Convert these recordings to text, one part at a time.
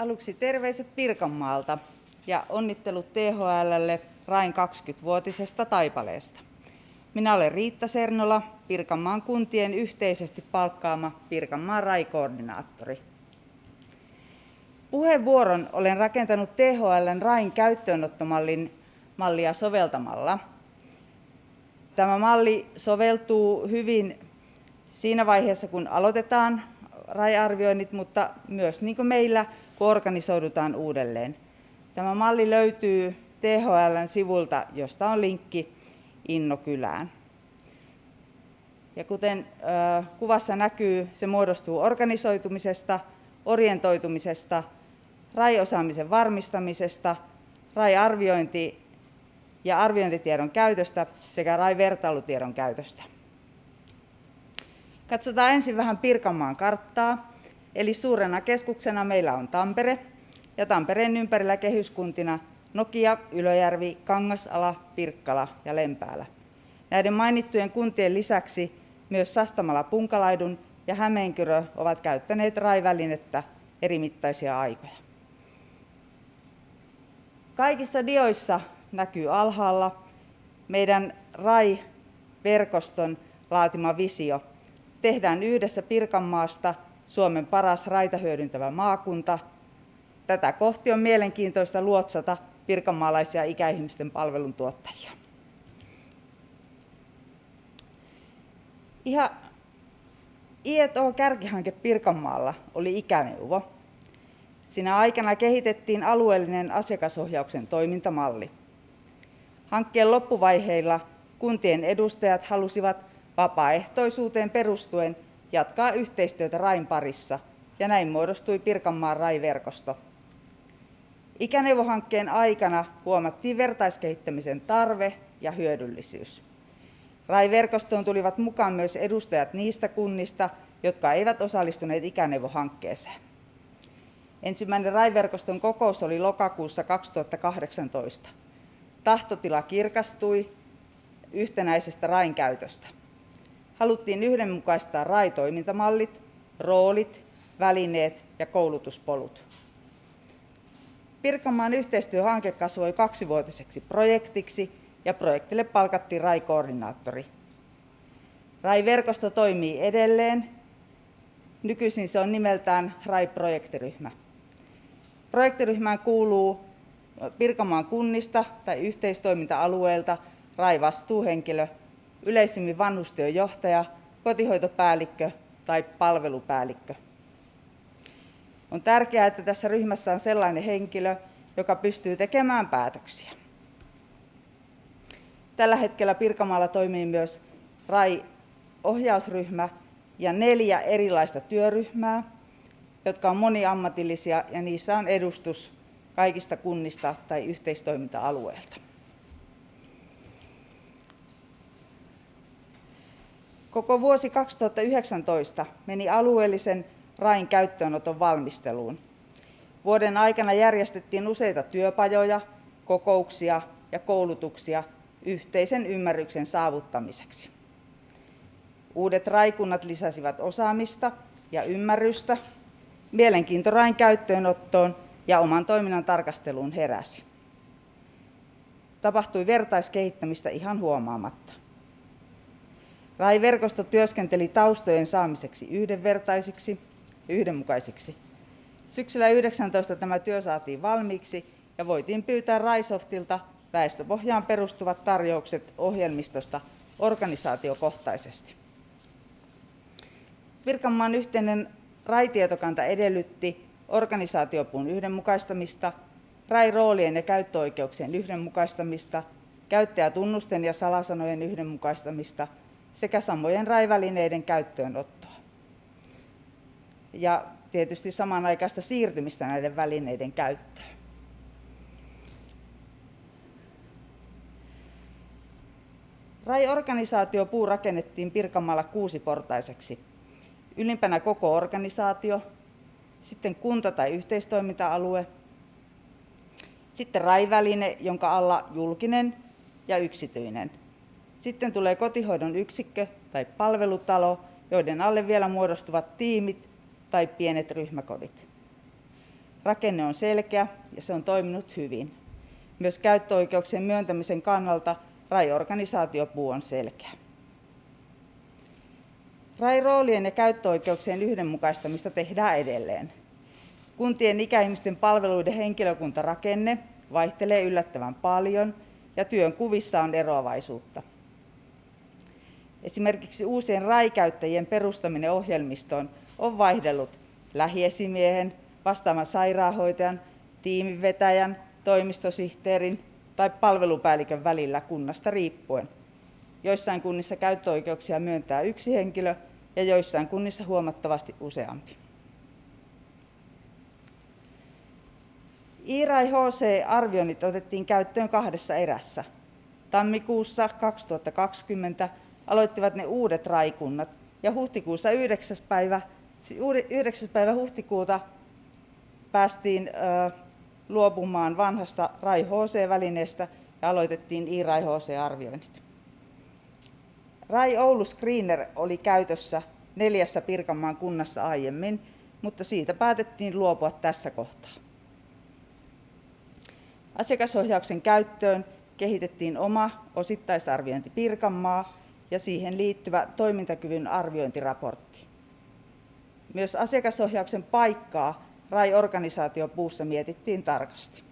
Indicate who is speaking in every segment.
Speaker 1: Aluksi terveiset Pirkanmaalta ja onnittelut THLlle Rain 20-vuotisesta taipaleesta. Minä olen Riitta Sernola, Pirkanmaan kuntien yhteisesti palkkaama Pirkanmaan RAI-koordinaattori. Puheenvuoron olen rakentanut THLn RAIn käyttöönottomallin mallia soveltamalla. Tämä malli soveltuu hyvin siinä vaiheessa, kun aloitetaan RAI-arvioinnit, mutta myös niin kuin meillä, kun organisoidutaan uudelleen. Tämä malli löytyy THLn sivulta, josta on linkki Innokylään. Ja kuten kuvassa näkyy, se muodostuu organisoitumisesta, orientoitumisesta, RAI-osaamisen varmistamisesta, RAI-arviointi ja arviointitiedon käytöstä sekä RAI-vertailutiedon käytöstä. Katsotaan ensin vähän Pirkanmaan karttaa. Eli suurena keskuksena meillä on Tampere ja Tampereen ympärillä kehyskuntina Nokia, Ylöjärvi, Kangasala, Pirkkala ja Lempäälä. Näiden mainittujen kuntien lisäksi myös Sastamala, Punkalaidun ja Hämeenkyrö ovat käyttäneet RAI-välinettä eri mittaisia aikoja. Kaikissa dioissa näkyy alhaalla meidän RAI-verkoston laatima visio. Tehdään yhdessä Pirkanmaasta Suomen paras raita hyödyntävä maakunta. Tätä kohti on mielenkiintoista luotsata pirkanmaalaisia ikäihmisten palveluntuottajia. Ihan IETO-kärkihanke Pirkanmaalla oli ikäneuvo. Siinä aikana kehitettiin alueellinen asiakasohjauksen toimintamalli. Hankkeen loppuvaiheilla kuntien edustajat halusivat vapaaehtoisuuteen perustuen jatkaa yhteistyötä RAIN parissa ja näin muodostui Pirkanmaan RAI-verkosto. Ikäneuvohankkeen aikana huomattiin vertaiskehittämisen tarve ja hyödyllisyys. RAI-verkostoon tulivat mukaan myös edustajat niistä kunnista, jotka eivät osallistuneet ikäneuvohankkeeseen. Ensimmäinen RAI-verkoston kokous oli lokakuussa 2018. Tahtotila kirkastui yhtenäisestä RAIn käytöstä. Haluttiin yhdenmukaistaa RAI-toimintamallit, roolit, välineet ja koulutuspolut. Pirkanmaan yhteistyöhanke kasvoi kaksivuotiseksi projektiksi ja projektille palkattiin RAI-koordinaattori. RAI-verkosto toimii edelleen. Nykyisin se on nimeltään RAI-projektiryhmä. Projektiryhmään kuuluu Pirkanmaan kunnista tai yhteistoiminta-alueelta RAI-vastuuhenkilö, yleisimmin vanhustyöjohtaja, kotihoitopäällikkö tai palvelupäällikkö. On tärkeää, että tässä ryhmässä on sellainen henkilö, joka pystyy tekemään päätöksiä. Tällä hetkellä Pirkanmaalla toimii myös RAI-ohjausryhmä ja neljä erilaista työryhmää, jotka on moniammatillisia ja niissä on edustus kaikista kunnista tai yhteistoiminta-alueilta. Koko vuosi 2019 meni alueellisen RAIN käyttöönoton valmisteluun. Vuoden aikana järjestettiin useita työpajoja, kokouksia ja koulutuksia yhteisen ymmärryksen saavuttamiseksi. Uudet raikunnat lisäsivät osaamista ja ymmärrystä, mielenkiinto rain käyttöönottoon ja oman toiminnan tarkasteluun heräsi. Tapahtui vertaiskehittämistä ihan huomaamatta. RAI-verkosto työskenteli taustojen saamiseksi yhdenvertaisiksi ja yhdenmukaisiksi. Syksyllä 19 tämä työ saatiin valmiiksi ja voitiin pyytää Raisoftilta väestöpohjaan perustuvat tarjoukset ohjelmistosta organisaatiokohtaisesti. Virkanmaan yhteinen RAI-tietokanta edellytti organisaatiopuun yhdenmukaistamista, RAI-roolien ja käyttöoikeuksien yhdenmukaistamista, käyttäjätunnusten ja salasanojen yhdenmukaistamista sekä samojen RAI-välineiden käyttöönottoa. Ja tietysti samanaikaista siirtymistä näiden välineiden käyttöön. RAI-organisaatio puu rakennettiin Pirkanmaalla kuusiportaiseksi. Ylimpänä koko organisaatio, sitten kunta- tai yhteistoiminta-alue, sitten RAI-väline, jonka alla julkinen ja yksityinen. Sitten tulee kotihoidon yksikkö tai palvelutalo, joiden alle vielä muodostuvat tiimit tai pienet ryhmäkodit. Rakenne on selkeä ja se on toiminut hyvin. Myös käyttöoikeuksien myöntämisen kannalta RAI-organisaatiopuu on selkeä. RAI-roolien ja käyttöoikeuksien yhdenmukaistamista tehdään edelleen. Kuntien ikäihmisten palveluiden henkilökuntarakenne vaihtelee yllättävän paljon ja työn kuvissa on eroavaisuutta. Esimerkiksi uusien RAI-käyttäjien perustaminen ohjelmistoon on vaihdellut lähiesimiehen, vastaavan sairaanhoitajan, tiimivetäjän, toimistosihteerin tai palvelupäällikön välillä kunnasta riippuen. Joissain kunnissa käyttöoikeuksia myöntää yksi henkilö ja joissain kunnissa huomattavasti useampi. IRAI HC-arvioinnit otettiin käyttöön kahdessa erässä. Tammikuussa 2020 aloittivat ne uudet raikunnat ja huhtikuussa 9. päivä, 9. päivä huhtikuuta päästiin ö, luopumaan vanhasta RAI HC-välineestä ja aloitettiin IRAI HC-arvioinnit. RAI Oulu Screener oli käytössä neljässä Pirkanmaan kunnassa aiemmin, mutta siitä päätettiin luopua tässä kohtaa. Asiakasohjauksen käyttöön kehitettiin oma osittaisarviointi Pirkanmaa ja siihen liittyvä toimintakyvyn arviointiraportti. Myös asiakasohjauksen paikkaa RAI-organisaatiopuussa mietittiin tarkasti.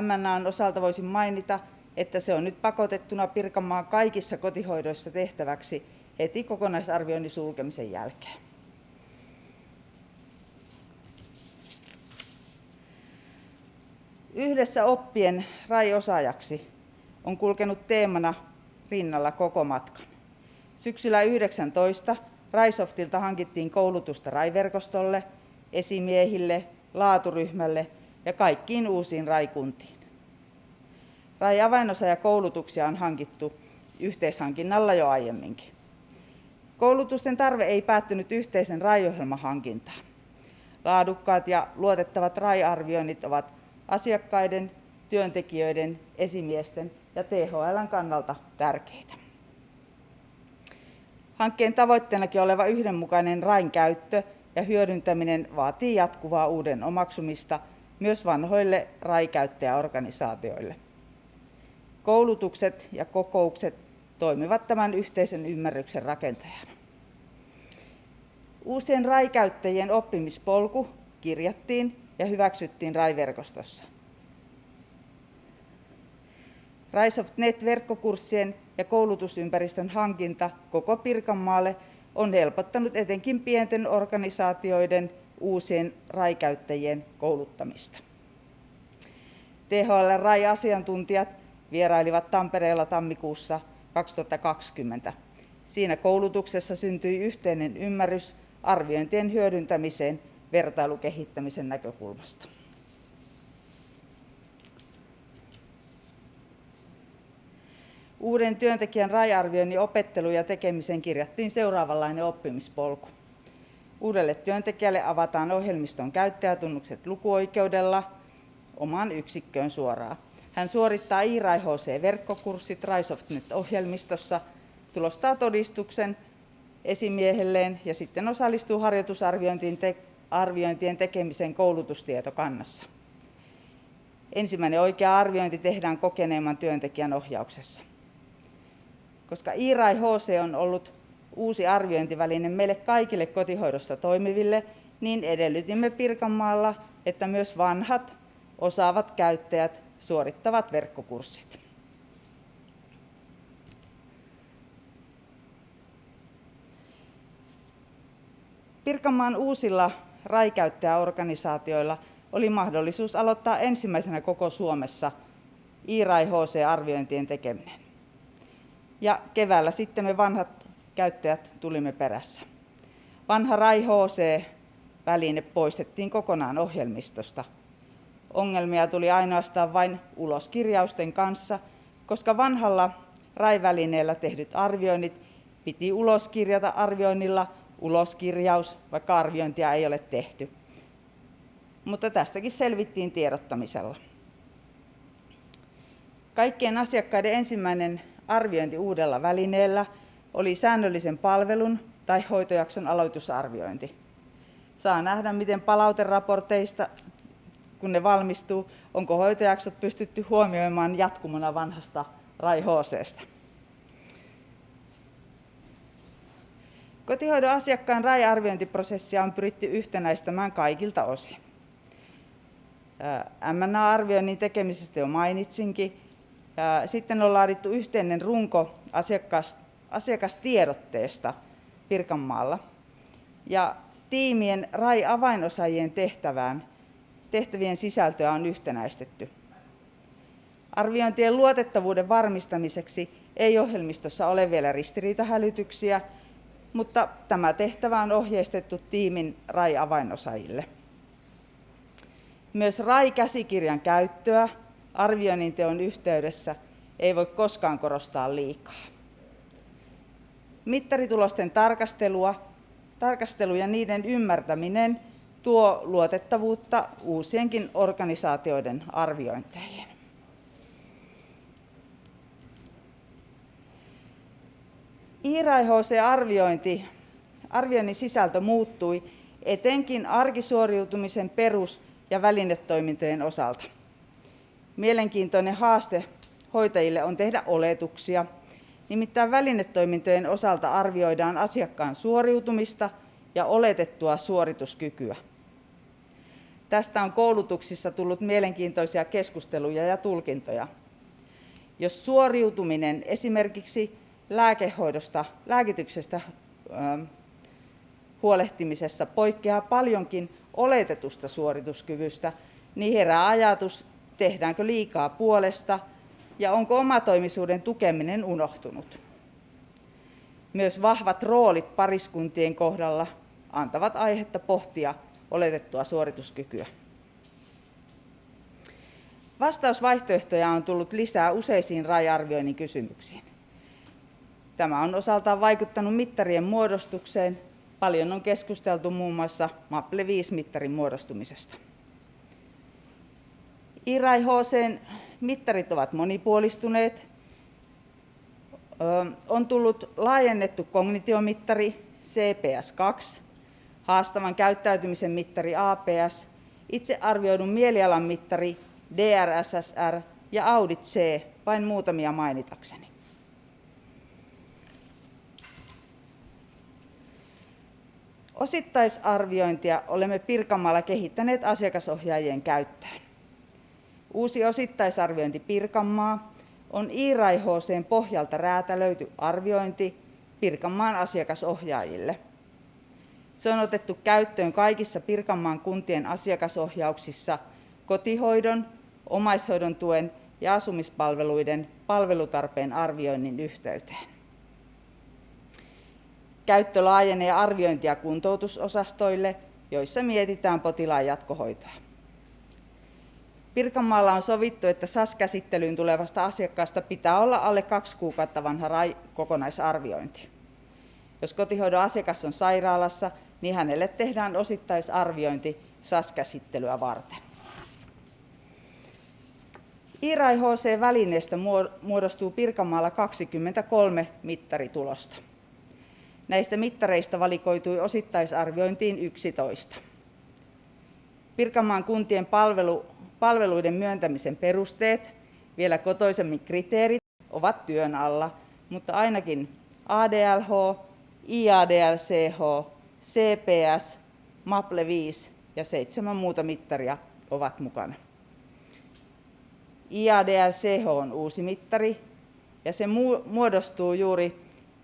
Speaker 1: MNAn osalta voisin mainita, että se on nyt pakotettuna Pirkanmaan kaikissa kotihoidoissa tehtäväksi heti kokonaisarvioinnin sulkemisen jälkeen. Yhdessä oppien RAI-osaajaksi on kulkenut teemana rinnalla koko matkan. Syksyllä 19 Raisoftilta hankittiin koulutusta RAI-verkostolle, esimiehille, laaturyhmälle ja kaikkiin uusiin RAI-kuntiin. RAI-avainosa ja koulutuksia on hankittu yhteishankinnalla jo aiemminkin. Koulutusten tarve ei päättynyt yhteisen RAI-ohjelman hankintaan. Laadukkaat ja luotettavat RAI-arvioinnit ovat asiakkaiden, työntekijöiden, esimiesten ja THLn kannalta tärkeitä. Hankkeen tavoitteenakin oleva yhdenmukainen rain käyttö ja hyödyntäminen vaatii jatkuvaa uuden omaksumista myös vanhoille RAI-käyttäjäorganisaatioille. Koulutukset ja kokoukset toimivat tämän yhteisen ymmärryksen rakentajana. Uusien RAI-käyttäjien oppimispolku kirjattiin ja hyväksyttiin RAI-verkostossa. RaisoftNet-verkkokurssien ja koulutusympäristön hankinta koko Pirkanmaalle on helpottanut etenkin pienten organisaatioiden uusien RAI-käyttäjien kouluttamista. THL RAI-asiantuntijat vierailivat Tampereella tammikuussa 2020. Siinä koulutuksessa syntyi yhteinen ymmärrys arviointien hyödyntämiseen vertailukehittämisen näkökulmasta. Uuden työntekijän raja-arvioinnin opettelu ja tekemiseen kirjattiin seuraavanlainen oppimispolku. Uudelle työntekijälle avataan ohjelmiston käyttäjätunnukset lukuoikeudella omaan yksikköön suoraan. Hän suorittaa iRaiHC-verkkokurssit Raisoftnet-ohjelmistossa, tulostaa todistuksen esimiehelleen ja sitten osallistuu harjoitusarviointien te- tekemiseen koulutustietokannassa. Ensimmäinen oikea arviointi tehdään kokeneemman työntekijän ohjauksessa. Koska IRAI HC on ollut uusi arviointiväline meille kaikille kotihoidossa toimiville, niin edellytimme Pirkanmaalla, että myös vanhat, osaavat käyttäjät suorittavat verkkokurssit. Pirkanmaan uusilla RAI-käyttäjäorganisaatioilla oli mahdollisuus aloittaa ensimmäisenä koko Suomessa IRAI HC-arviointien tekeminen ja keväällä sitten me vanhat käyttäjät tulimme perässä. Vanha RAI HC-väline poistettiin kokonaan ohjelmistosta. Ongelmia tuli ainoastaan vain uloskirjausten kanssa, koska vanhalla RAI-välineellä tehdyt arvioinnit piti uloskirjata arvioinnilla uloskirjaus, vaikka arviointia ei ole tehty. Mutta tästäkin selvittiin tiedottamisella. Kaikkien asiakkaiden ensimmäinen arviointi uudella välineellä oli säännöllisen palvelun tai hoitojakson aloitusarviointi. Saa nähdä, miten palauteraporteista, kun ne valmistuu, onko hoitojaksot pystytty huomioimaan jatkumona vanhasta RAI HCstä. Kotihoidon asiakkaan RAI-arviointiprosessia on pyritty yhtenäistämään kaikilta osin. MNA-arvioinnin tekemisestä jo mainitsinkin. Sitten on laadittu yhteinen runko asiakas, asiakastiedotteesta Pirkanmaalla. Ja tiimien RAI-avainosaajien tehtävään, tehtävien sisältöä on yhtenäistetty. Arviointien luotettavuuden varmistamiseksi ei ohjelmistossa ole vielä ristiriitahälytyksiä, mutta tämä tehtävä on ohjeistettu tiimin RAI-avainosaajille. Myös RAI-käsikirjan käyttöä arvioinnin teon yhteydessä ei voi koskaan korostaa liikaa. Mittaritulosten tarkastelua, tarkastelu ja niiden ymmärtäminen tuo luotettavuutta uusienkin organisaatioiden arviointeihin. IRAIHC-arviointi, arvioinnin sisältö muuttui etenkin arkisuoriutumisen perus- ja välinetoimintojen osalta. Mielenkiintoinen haaste hoitajille on tehdä oletuksia. Nimittäin välinetoimintojen osalta arvioidaan asiakkaan suoriutumista ja oletettua suorituskykyä. Tästä on koulutuksissa tullut mielenkiintoisia keskusteluja ja tulkintoja. Jos suoriutuminen esimerkiksi lääkehoidosta, lääkityksestä huolehtimisessa poikkeaa paljonkin oletetusta suorituskyvystä, niin herää ajatus, tehdäänkö liikaa puolesta ja onko omatoimisuuden tukeminen unohtunut. Myös vahvat roolit pariskuntien kohdalla antavat aihetta pohtia oletettua suorituskykyä. Vastausvaihtoehtoja on tullut lisää useisiin raja-arvioinnin kysymyksiin. Tämä on osaltaan vaikuttanut mittarien muodostukseen. Paljon on keskusteltu muun muassa Maple 5-mittarin muodostumisesta. IRAI HCn mittarit ovat monipuolistuneet. On tullut laajennettu kognitiomittari CPS2, haastavan käyttäytymisen mittari APS, itsearvioidun mielialan mittari DRSSR ja Audit C, vain muutamia mainitakseni. Osittaisarviointia olemme Pirkanmaalla kehittäneet asiakasohjaajien käyttöön. Uusi osittaisarviointi Pirkanmaa on IRAIHCn pohjalta räätälöity arviointi Pirkanmaan asiakasohjaajille. Se on otettu käyttöön kaikissa Pirkanmaan kuntien asiakasohjauksissa kotihoidon, omaishoidon tuen ja asumispalveluiden palvelutarpeen arvioinnin yhteyteen. Käyttö laajenee arviointi- ja kuntoutusosastoille, joissa mietitään potilaan jatkohoitoa. Pirkanmaalla on sovittu, että SAS-käsittelyyn tulevasta asiakkaasta pitää olla alle kaksi kuukautta vanha kokonaisarviointi. Jos kotihoidon asiakas on sairaalassa, niin hänelle tehdään osittaisarviointi SAS-käsittelyä varten. IRAI HC-välineestä muodostuu Pirkanmaalla 23 mittaritulosta. Näistä mittareista valikoitui osittaisarviointiin 11. Pirkanmaan kuntien palvelu, palveluiden myöntämisen perusteet, vielä kotoisemmin kriteerit, ovat työn alla, mutta ainakin ADLH, IADLCH, CPS, MAPLE 5 ja seitsemän muuta mittaria ovat mukana. IADLCH on uusi mittari ja se muodostuu juuri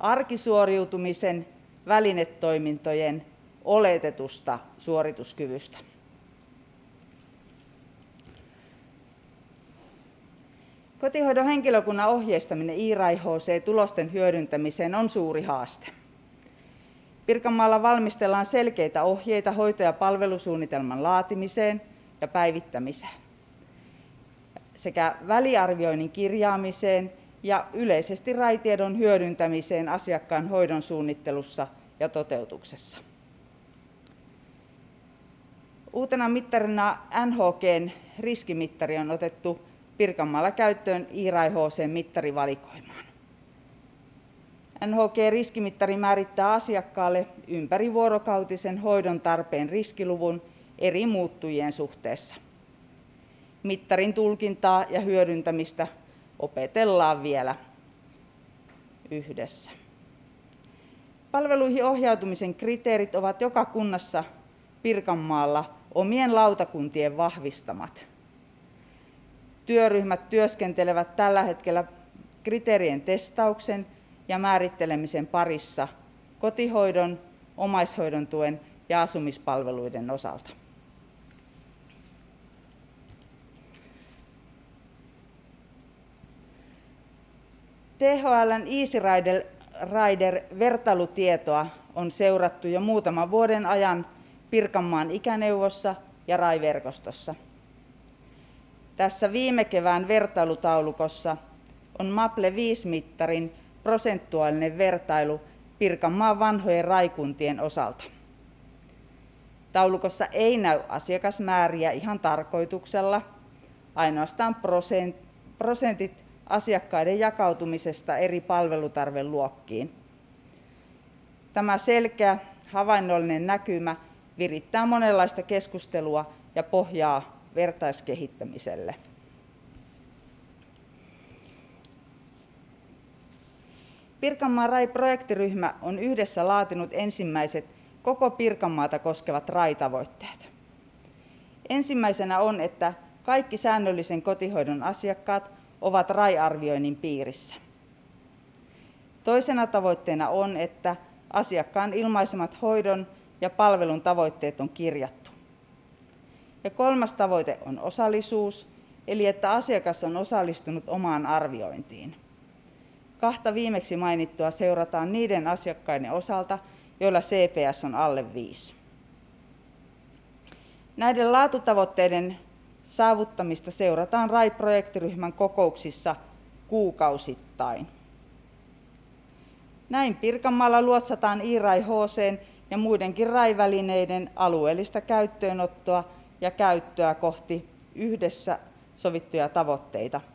Speaker 1: arkisuoriutumisen välinetoimintojen oletetusta suorituskyvystä. Kotihoidon henkilökunnan ohjeistaminen IRAIHC-tulosten hyödyntämiseen on suuri haaste. Pirkanmaalla valmistellaan selkeitä ohjeita hoito- ja palvelusuunnitelman laatimiseen ja päivittämiseen sekä väliarvioinnin kirjaamiseen ja yleisesti raitiedon hyödyntämiseen asiakkaan hoidon suunnittelussa ja toteutuksessa. Uutena mittarina NHGn riskimittari on otettu Pirkanmaalla käyttöön IRAIHC mittarivalikoimaan. NHG-riskimittari määrittää asiakkaalle ympärivuorokautisen hoidon tarpeen riskiluvun eri muuttujien suhteessa. Mittarin tulkintaa ja hyödyntämistä opetellaan vielä yhdessä. Palveluihin ohjautumisen kriteerit ovat joka kunnassa Pirkanmaalla omien lautakuntien vahvistamat. Työryhmät työskentelevät tällä hetkellä kriteerien testauksen ja määrittelemisen parissa kotihoidon, omaishoidon tuen ja asumispalveluiden osalta. THLn Easy Rider, Rider vertailutietoa on seurattu jo muutaman vuoden ajan Pirkanmaan ikäneuvossa ja RAI-verkostossa. Tässä viime kevään vertailutaulukossa on Maple 5-mittarin prosentuaalinen vertailu Pirkanmaan vanhojen raikuntien osalta. Taulukossa ei näy asiakasmääriä ihan tarkoituksella, ainoastaan prosentit asiakkaiden jakautumisesta eri palvelutarveluokkiin. Tämä selkeä havainnollinen näkymä virittää monenlaista keskustelua ja pohjaa vertaiskehittämiselle. Pirkanmaan RAI-projektiryhmä on yhdessä laatinut ensimmäiset koko Pirkanmaata koskevat RAI-tavoitteet. Ensimmäisenä on, että kaikki säännöllisen kotihoidon asiakkaat ovat RAI-arvioinnin piirissä. Toisena tavoitteena on, että asiakkaan ilmaisemat hoidon ja palvelun tavoitteet on kirjattu. Ja kolmas tavoite on osallisuus, eli että asiakas on osallistunut omaan arviointiin. Kahta viimeksi mainittua seurataan niiden asiakkaiden osalta, joilla CPS on alle 5. Näiden laatutavoitteiden saavuttamista seurataan RAI-projektiryhmän kokouksissa kuukausittain. Näin Pirkanmaalla luotsataan IRAI HC ja muidenkin RAI-välineiden alueellista käyttöönottoa ja käyttöä kohti yhdessä sovittuja tavoitteita –